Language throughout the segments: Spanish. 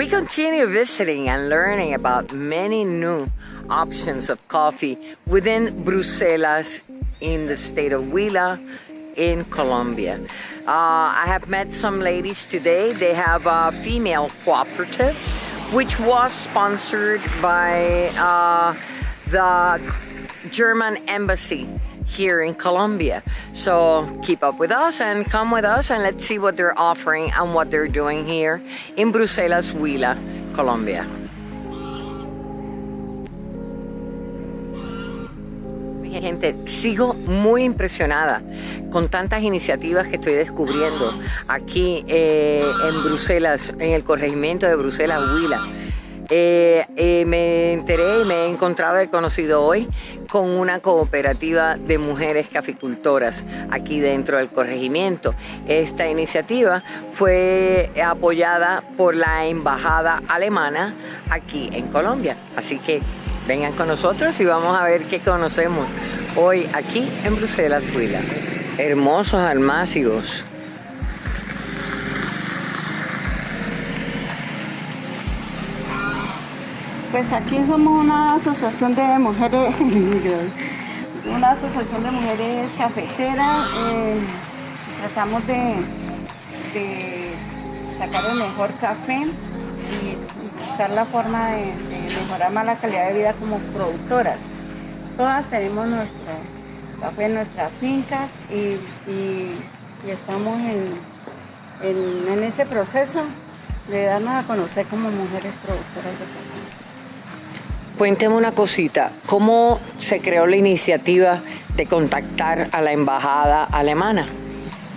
We continue visiting and learning about many new options of coffee within Bruselas in the state of Huila in Colombia. Uh, I have met some ladies today. They have a female cooperative which was sponsored by uh, the German embassy here in Colombia. So keep up with us and come with us and let's see what they're offering and what they're doing here in Bruselas, Huila, Colombia. Gente, sigo muy impresionada con tantas iniciativas que estoy descubriendo aquí eh, en Bruselas, en el corregimiento de Bruselas, Huila. Eh, eh, me enteré y me he encontrado, he conocido hoy con una cooperativa de mujeres caficultoras aquí dentro del corregimiento. Esta iniciativa fue apoyada por la embajada alemana aquí en Colombia. Así que vengan con nosotros y vamos a ver qué conocemos hoy aquí en Bruselas, Huila. Hermosos almácigos. Pues aquí somos una asociación de mujeres, una asociación de mujeres cafeteras. Eh, tratamos de, sacar el mejor café y buscar la forma de, mejorar más la calidad de vida como productoras. Todas tenemos nuestro café en nuestras fincas y, estamos en, en ese proceso de darnos a conocer como mujeres productoras de café. Cuénteme una cosita, ¿cómo se creó la iniciativa de contactar a la embajada alemana?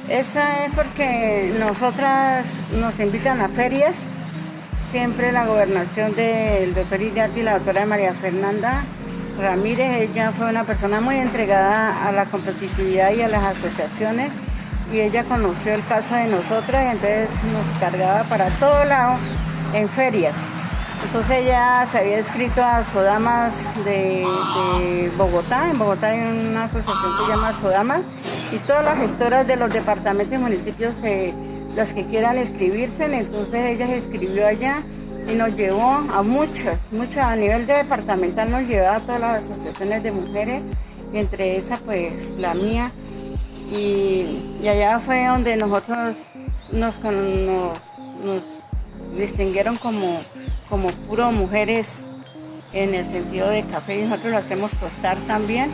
Esa es porque nosotras nos invitan a ferias, siempre la gobernación del doctor Iriarte y la doctora María Fernanda Ramírez, ella fue una persona muy entregada a la competitividad y a las asociaciones y ella conoció el caso de nosotras y entonces nos cargaba para todo lado en ferias. Entonces ella se había escrito a Sodamas de, Bogotá. En Bogotá hay una asociación que se llama Sodamas y todas las gestoras de los departamentos y municipios, las que quieran escribirse, entonces ella se escribió allá y nos llevó a muchas, muchas, a nivel de departamental nos llevó a todas las asociaciones de mujeres, entre esas pues la mía. Y, allá fue donde nosotros nos, nos distinguieron como, como puro mujeres en el sentido de café y nosotros lo hacemos tostar también,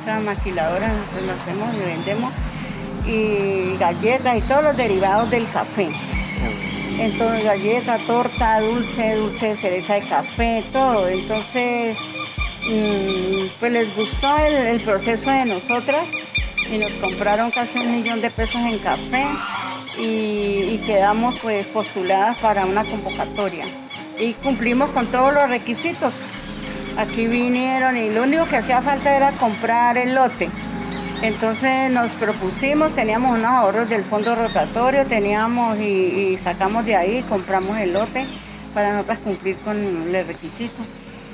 otra maquiladora nosotros lo hacemos y vendemos y galletas y todos los derivados del café. Entonces galleta, torta, dulce, dulce de cereza de café, todo. Entonces, mm, pues les gustó el proceso de nosotras y nos compraron casi un millón de pesos en café y, quedamos pues postuladas para una convocatoria y cumplimos con todos los requisitos. Aquí vinieron y lo único que hacía falta era comprar el lote. Entonces nos propusimos, teníamos unos ahorros del fondo rotatorio, teníamos y, sacamos de ahí, compramos el lote para nosotros cumplir con el requisito.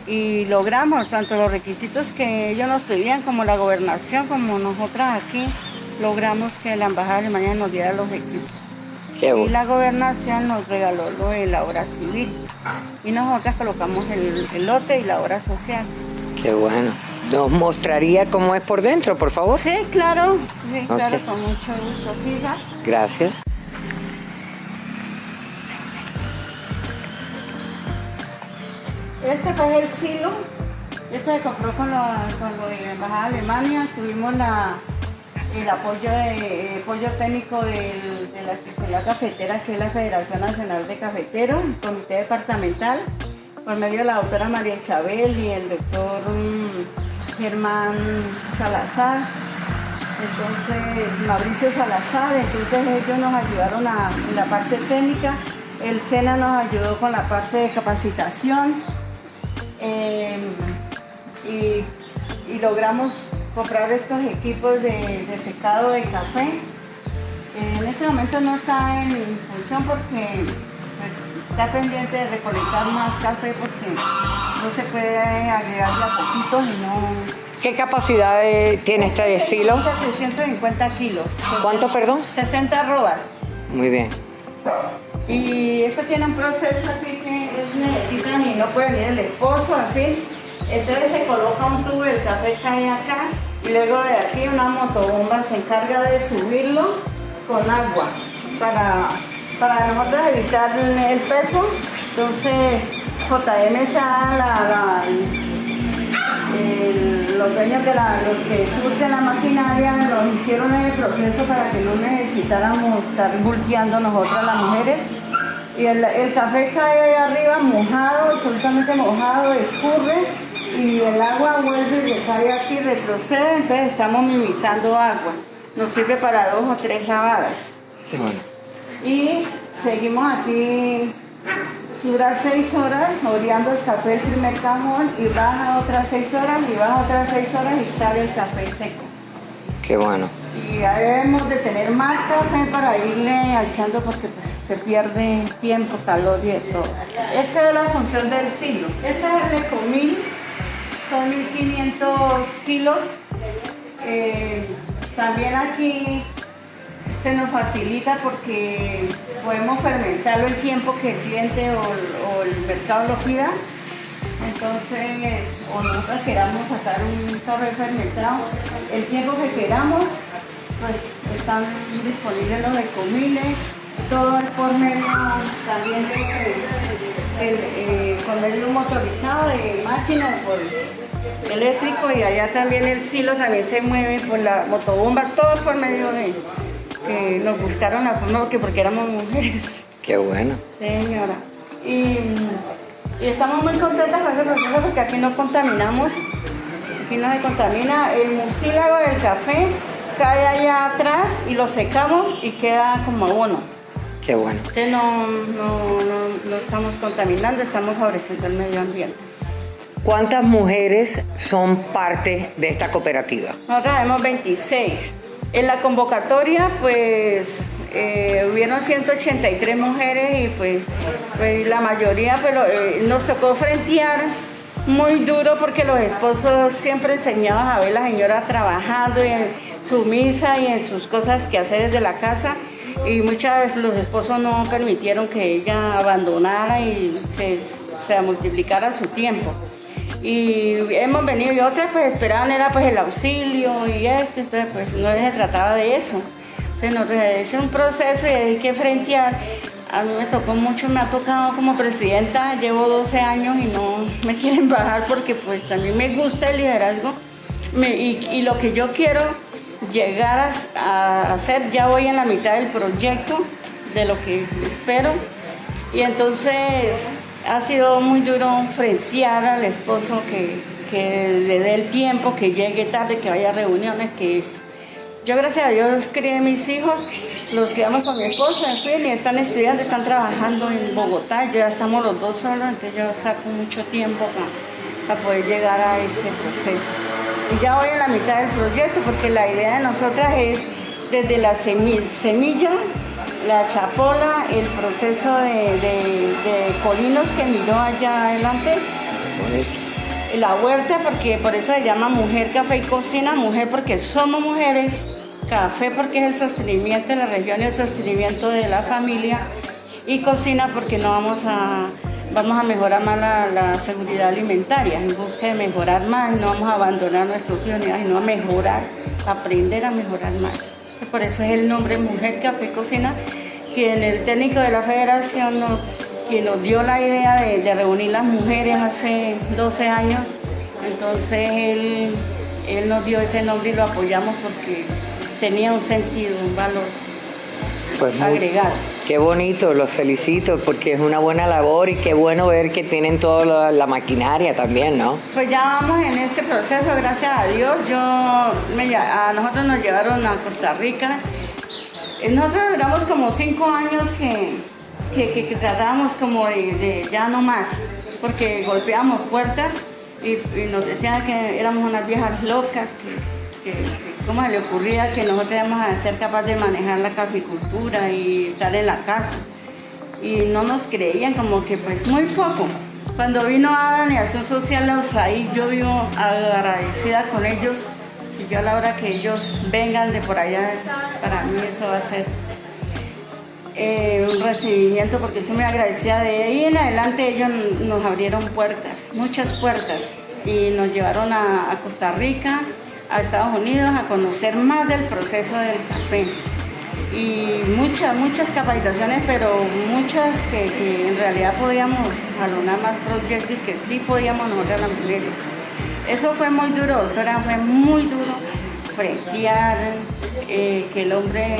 Y logramos tanto los requisitos que ellos nos pedían como la gobernación, como nosotras aquí, logramos que la Embajada de Alemania nos diera los equipos. Y la gobernación nos regaló lo de la obra civil. Y nosotras colocamos el, lote y la obra social. Qué bueno. ¿Nos mostraría cómo es por dentro, por favor? Sí, claro. Sí, claro, con mucho gusto. Siga. Gracias. Este fue el silo. Esto se compró con, lo, con lo de la Embajada de Alemania. Tuvimos la, el apoyo, de, apoyo técnico de la especialidad cafetera, que es la Federación Nacional de Cafeteros, Comité Departamental, por medio de la doctora María Isabel y el doctor mm, Germán Salazar, entonces Mauricio Salazar, entonces ellos nos ayudaron en la parte técnica, el SENA nos ayudó con la parte de capacitación y, y logramos comprar estos equipos de, secado de café. En ese momento no está en función porque pues, está pendiente de recolectar más café porque no se puede agregar a poquito y no... ¿Qué capacidad tiene este silo? 750 kilos. ¿Cuánto, perdón? 60 robas. Muy bien. Y eso tiene un proceso aquí que necesitan y no puede venir el esposo, en fin. Entonces se coloca un tubo, el café cae acá y luego de aquí una motobomba se encarga de subirlo con agua para, para nosotros evitar el peso. Entonces JM está la, los dueños de la, los que surten la maquinaria nos hicieron el proceso para que no necesitáramos estar volteando nosotras las mujeres. Y el, café cae ahí arriba mojado, absolutamente mojado, escurre y el agua vuelve y cae aquí, retrocede, entonces estamos minimizando agua. Nos sirve para dos o tres lavadas. Y seguimos aquí dura seis horas oreando el café el primer cajón y baja otras seis horas y baja otras seis horas y sale el café seco. Qué bueno. Y ahí debemos de tener más café para irle echando porque pues, se pierde tiempo, calor y todo. Esta es la función del silo. Esta es el Ecomil, son 1500 kilos. Eh, también aquí se nos facilita porque podemos fermentarlo el tiempo que el cliente o, el mercado lo pida. Entonces, o nosotros queramos sacar un café fermentado, el tiempo que queramos, pues están disponibles los ecomiles, todo es por medio también de, eh, por medio motorizado de máquina por eléctrico y allá también el silo también se mueve por la motobomba, todo por medio de que nos buscaron la forma porque, porque éramos mujeres. Qué bueno. Señora. Y, estamos muy contentas con ese proceso porque aquí no contaminamos, aquí no se contamina. El mucílago del café cae allá atrás y lo secamos y queda como abono. Qué bueno. Que no, no, no, no estamos contaminando, estamos favoreciendo el medio ambiente. ¿Cuántas mujeres son parte de esta cooperativa? Nosotros tenemos 26. En la convocatoria, pues, eh, hubieron 183 mujeres y pues, pues la mayoría pues, eh, nos tocó frentear muy duro porque los esposos siempre enseñaban a ver a la señora trabajando en su misa y en sus cosas que hace desde la casa y muchas veces los esposos no permitieron que ella abandonara y se, se multiplicara su tiempo y hemos venido y otras pues esperaban era pues el auxilio y esto, entonces pues no se trataba de eso. Entonces es un proceso y hay que frentear. A mí me tocó mucho, me ha tocado como presidenta, llevo 12 años y no me quieren bajar porque pues a mí me gusta el liderazgo y, lo que yo quiero llegar a hacer, ya voy en la mitad del proyecto, de lo que espero. Y entonces ha sido muy duro frentear al esposo que, le dé el tiempo, que llegue tarde, que vaya a reuniones, que esto. Yo gracias a Dios crié mis hijos, los criamos con mi esposo, en fin, y están estudiando, están trabajando en Bogotá, ya estamos los dos solos, entonces yo saco mucho tiempo para, poder llegar a este proceso. Y ya voy en la mitad del proyecto porque la idea de nosotras es desde la semilla la chapola, el proceso de, colinos que miró allá adelante, la huerta, porque por eso se llama mujer, café y cocina, mujer porque somos mujeres, café porque es el sostenimiento de la región y el sostenimiento de la familia, y cocina porque no vamos a, vamos a mejorar más la, seguridad alimentaria, en busca de mejorar más, no vamos a abandonar nuestros hijos, sino a mejorar, aprender a mejorar más. Por eso es el nombre Mujer Café Cocina, quien el técnico de la federación nos, quien nos dio la idea de, reunir las mujeres hace 12 años. Entonces él, él nos dio ese nombre y lo apoyamos porque tenía un sentido, un valor pues agregado. Qué bonito, los felicito porque es una buena labor y qué bueno ver que tienen toda la, maquinaria también, ¿no? Pues ya vamos en este proceso, gracias a Dios. Yo a nosotros nos llevaron a Costa Rica. Eh, nosotros duramos como cinco años que, que, tratábamos como de, ya no más, porque golpeábamos puertas y, nos decían que éramos unas viejas locas, que cómo se le ocurría que nosotros íbamos a ser capaces de manejar la caficultura y estar en la casa. Y no nos creían como que pues muy poco. Cuando vino Adán y Acción Social ahí yo vivo agradecida con ellos y yo a la hora que ellos vengan de por allá, para mí eso va a ser eh, un recibimiento porque estoy muy agradecida de ahí en adelante ellos nos abrieron puertas, muchas puertas y nos llevaron a, Costa Rica, a Estados Unidos a conocer más del proceso del café y muchas, muchas capacitaciones, pero muchas que, en realidad podíamos jalonar más proyectos y que sí podíamos nosotros las mujeres. Eso fue muy duro, doctora, fue muy duro frentear, eh, que el hombre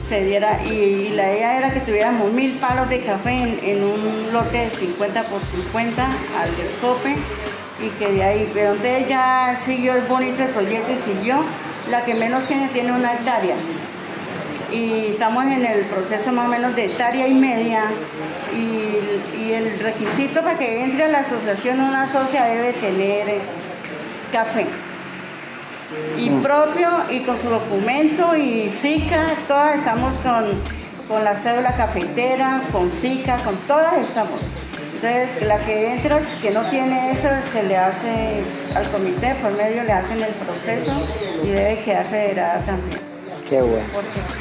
se diera, y, la idea era que tuviéramos mil palos de café en, un lote de 50 por 50 al descope y que de ahí, de donde ella siguió el bonito el proyecto y siguió, la que menos tiene tiene una hectárea. Y estamos en el proceso más o menos de hectárea y media y, y el requisito para que entre a la asociación una socia debe tener café. Y propio y con su documento y SICA, todas estamos con, con la cédula cafetera, con SICA, con todas estamos. Entonces, la que entra, que no tiene eso, se le hace al comité, por medio le hacen el proceso y debe quedar federada también. Qué bueno.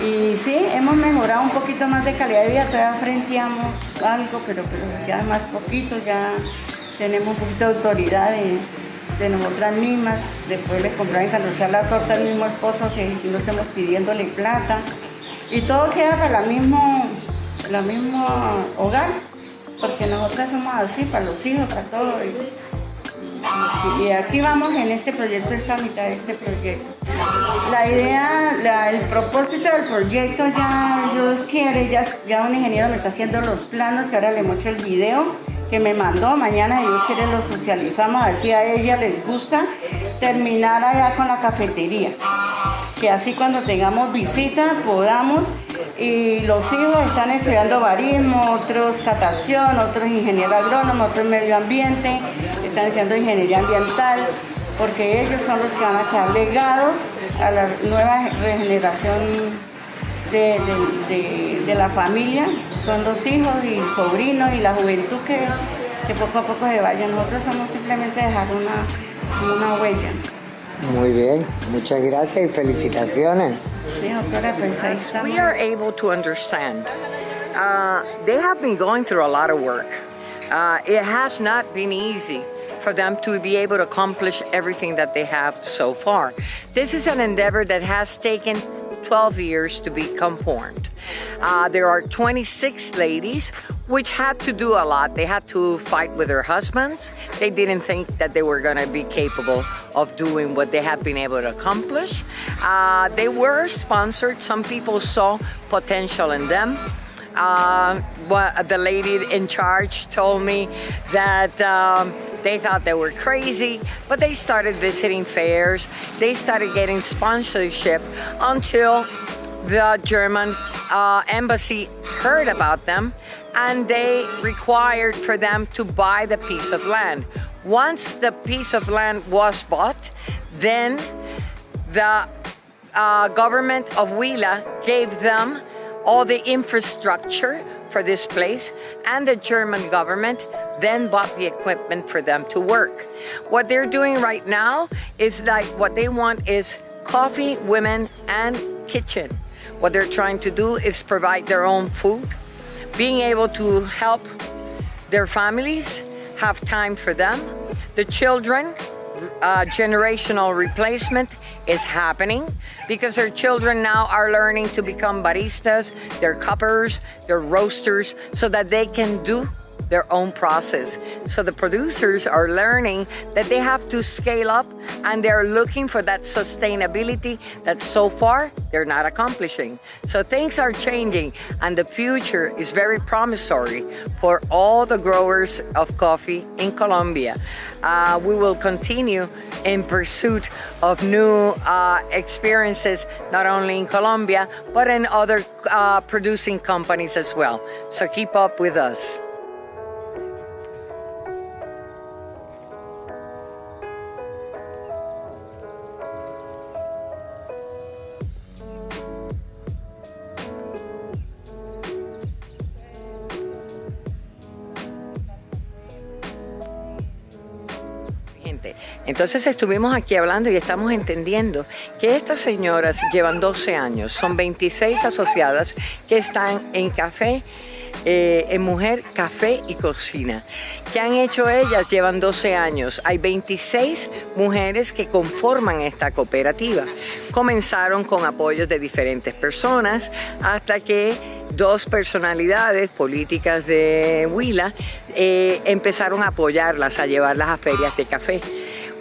y sí, hemos mejorado un poquito más de calidad de vida, todavía frenteamos algo, pero, pero ya más poquito, ya tenemos un poquito de autoridad de de nosotras mismas, después le comprar sea la torta al mismo esposo que no estemos pidiéndole plata. Y todo queda para el mismo, la mismo hogar, porque nosotras somos así, para los hijos, para todo. Y, aquí vamos en este proyecto, esta mitad de este proyecto. La idea, el propósito del proyecto ya Dios quiere, ya, ya un ingeniero me está haciendo los planos, que ahora le muestro el video que me mandó. Mañana Dios quiere lo socializamos, a ver si a ella les gusta terminar allá con la cafetería. Que así cuando tengamos visita podamos y los hijos están estudiando barismo, otros catación, otros ingeniero agrónomo, otros medio ambiente, están estudiando ingeniería ambiental, porque ellos son los que van a quedar legados a la nueva regeneración de, la familia, son los hijos y sobrinos y la juventud que, que poco a poco se vayan. Nosotros somos simplemente dejar una, una huella. Muy bien, muchas gracias y felicitaciones. We are able to understand. Uh, they have been going through a lot of work. Uh, it has not been easy for them to be able to accomplish everything that they have so far. This is an endeavor that has taken 12 years to become formed. Uh, there are 26 ladies which had to do a lot. They had to fight with their husbands. They didn't think that they were going to be capable of doing what they have been able to accomplish. Uh, they were sponsored. Some people saw potential in them. Uh, the lady in charge told me that um, they thought they were crazy, but they started visiting fairs. They started getting sponsorship until the German uh, embassy heard about them and they required for them to buy the piece of land. Once the piece of land was bought, then the uh, government of Huila gave them all the infrastructure for this place and the German government then bought the equipment for them to work. What they're doing right now is like what they want is coffee, women, and kitchen. What they're trying to do is provide their own food, being able to help their families have time for them. The children, uh, generational replacement is happening because their children now are learning to become baristas, they're cuppers, they're roasters, so that they can do their own process. So the producers are learning that they have to scale up and they're looking for that sustainability that so far they're not accomplishing. So things are changing and the future is very promissory for all the growers of coffee in Colombia. Uh, we will continue in pursuit of new uh, experiences, not only in Colombia, but in other uh, producing companies as well. So keep up with us. Entonces estuvimos aquí hablando y estamos entendiendo que estas señoras llevan 12 años, son 26 asociadas que están en café eh, en Mujer Café y Cocina. ¿Qué han hecho ellas? Llevan 12 años. Hay 26 mujeres que conforman esta cooperativa. Comenzaron con apoyos de diferentes personas hasta que dos personalidades políticas de Huila eh, empezaron a apoyarlas, a llevarlas a ferias de café.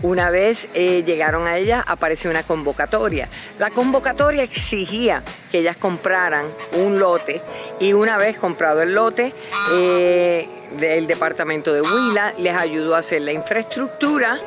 Una vez eh, llegaron a ella, apareció una convocatoria. La convocatoria exigía que ellas compraran un lote y una vez comprado el lote, eh, el departamento de Huila les ayudó a hacer la infraestructura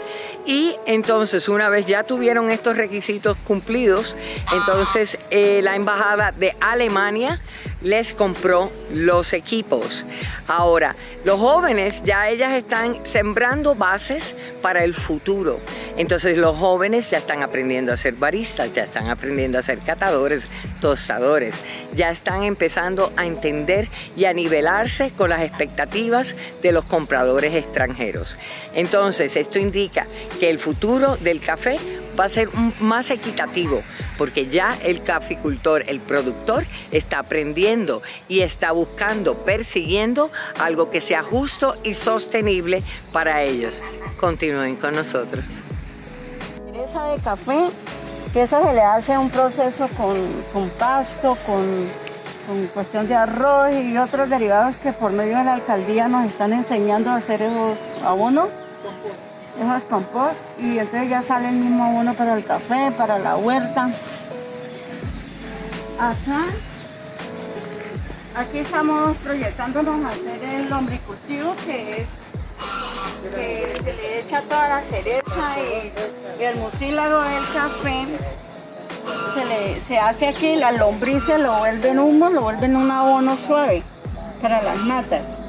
y entonces una vez ya tuvieron estos requisitos cumplidos, entonces eh, la embajada de Alemania les compró los equipos. Ahora, los jóvenes ya ellas están sembrando bases para el futuro. Entonces los jóvenes ya están aprendiendo a ser baristas, ya están aprendiendo a ser catadores, tostadores, ya están empezando a entender y a nivelarse con las expectativas de los compradores extranjeros. Entonces esto indica que el futuro del café va a ser más equitativo porque ya el caficultor, el productor, está aprendiendo y está buscando, persiguiendo algo que sea justo y sostenible para ellos. Continúen con nosotros. Esa de café, que esa se le hace un proceso con, con pasto, con, con cuestión de arroz y otros derivados que por medio de la alcaldía nos están enseñando a hacer esos abonos esos compost y entonces ya sale el mismo abono para el café, para la huerta. Acá, aquí estamos proyectándonos a hacer el lombricultivo que es que se le echa toda la cereza y, el mucílago del café se, le, se hace aquí, las lombrices lo vuelven humo, lo vuelven un abono suave para las matas.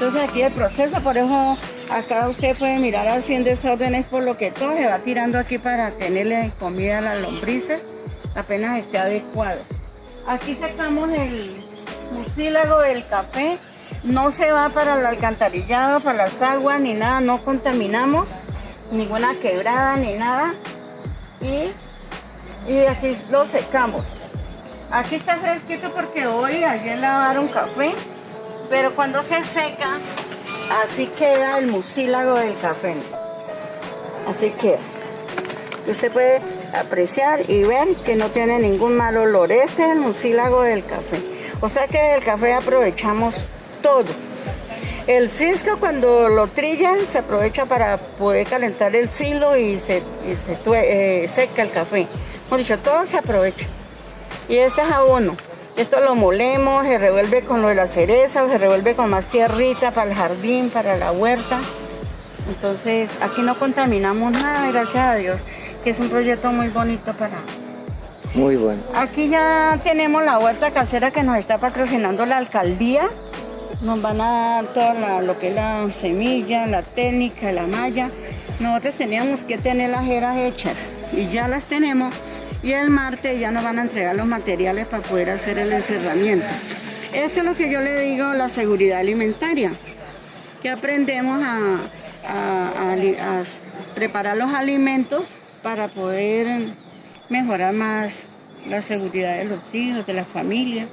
Entonces aquí el proceso, por eso acá usted puede mirar en desórdenes por lo que todo se va tirando aquí para tenerle comida a las lombrices, apenas esté adecuado. Aquí sacamos el mucílago del café, no se va para el alcantarillado, para las aguas ni nada, no contaminamos ninguna quebrada ni nada. Y, y aquí lo secamos. Aquí está fresquito porque hoy, ayer lavaron café pero cuando se seca, así queda el mucílago del café. Así queda. Usted puede apreciar y ver que no tiene ningún mal olor. Este es el mucílago del café. O sea que del café aprovechamos todo. El cisco cuando lo trillan se aprovecha para poder calentar el silo y se, eh, seca el café. Como dicho, todo se aprovecha. Y este es abono. Esto lo molemos, se revuelve con lo de la cereza, se revuelve con más tierrita para el jardín, para la huerta. Entonces aquí no contaminamos nada, gracias a Dios, que es un proyecto muy bonito para... Muy bueno. Aquí ya tenemos la huerta casera que nos está patrocinando la alcaldía. Nos van a dar todo lo que es la semilla, la técnica, la malla. Nosotros teníamos que tener las eras hechas y ya las tenemos y el martes ya nos van a entregar los materiales para poder hacer el encerramiento. Esto es lo que yo le digo, la seguridad alimentaria, que aprendemos a, preparar los alimentos para poder mejorar más la seguridad de los hijos, de la familia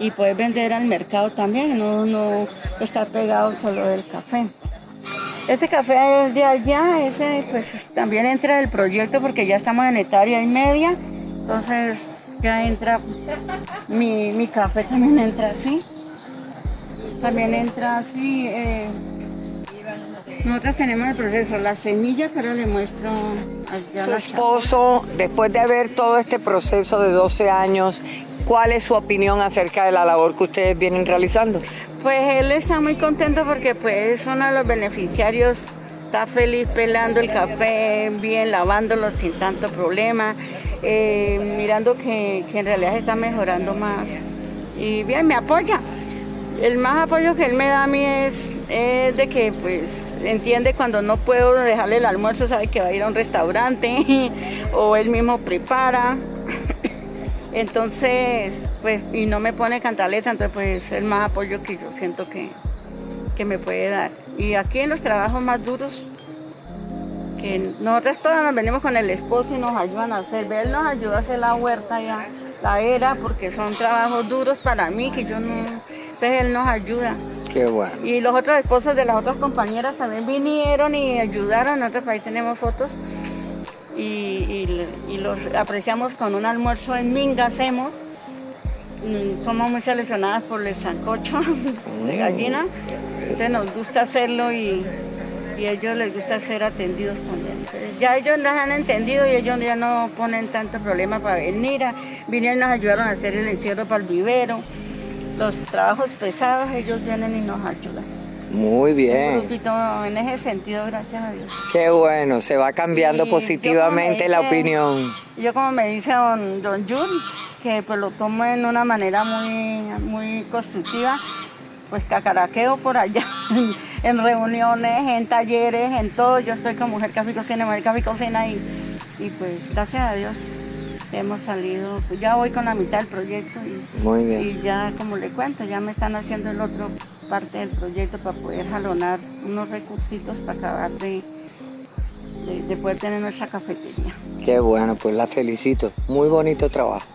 y poder vender al mercado también, no, no estar pegado solo del café. Este café es de allá, ese pues también entra el proyecto porque ya estamos en hectárea y media, entonces ya entra, mi, café también entra así, también entra así. Eh, nosotros tenemos el proceso, la semilla, pero le muestro a Su esposo, después de ver todo este proceso de 12 años, ¿cuál es su opinión acerca de la labor que ustedes vienen realizando? Pues él está muy contento porque pues es uno de los beneficiarios, está feliz pelando el café, bien lavándolo sin tanto problema, eh, mirando que, en realidad está mejorando más. Y bien, me apoya. El más apoyo que él me da a mí es, es, de que pues entiende cuando no puedo dejarle el almuerzo, sabe que va a ir a un restaurante o él mismo prepara. Entonces, pues, y no me pone cantaleta, entonces pues es el más apoyo que yo siento que, que me puede dar. Y aquí en los trabajos más duros que nosotros todas nos venimos con el esposo y nos ayudan a hacer. Él nos ayuda a hacer la huerta ya, la era, porque son trabajos duros para mí, que yo no... Entonces él nos ayuda. Qué bueno. Y los otros esposos de las otras compañeras también vinieron y ayudaron. Nosotros ahí tenemos fotos y, y los apreciamos con un almuerzo en Minga, hacemos. Mm, somos muy seleccionadas por el sancocho de gallina, entonces nos gusta hacerlo y, y a ellos les gusta ser atendidos también. Ya ellos las han entendido y ellos ya no ponen tanto problema para venir. vinieron y nos ayudaron a hacer el encierro para el vivero. Los trabajos pesados ellos vienen y nos ayudan. Muy bien. Un grupito en ese sentido, gracias a Dios. Qué bueno, se va cambiando positivamente la opinión. Yo como me dice don, don Jun, que pues lo tomo en una manera muy, muy constructiva, pues cacaraqueo por allá, en reuniones, en talleres, en todo. Yo estoy con Mujer Café Cocina, Mujer Café Cocina y, y pues gracias a Dios hemos salido, pues ya voy con la mitad del proyecto y, Muy bien. y ya como le cuento, ya me están haciendo el otro parte del proyecto para poder jalonar unos recursitos para acabar de, de, de poder tener nuestra cafetería. Qué bueno, pues la felicito. Muy bonito trabajo.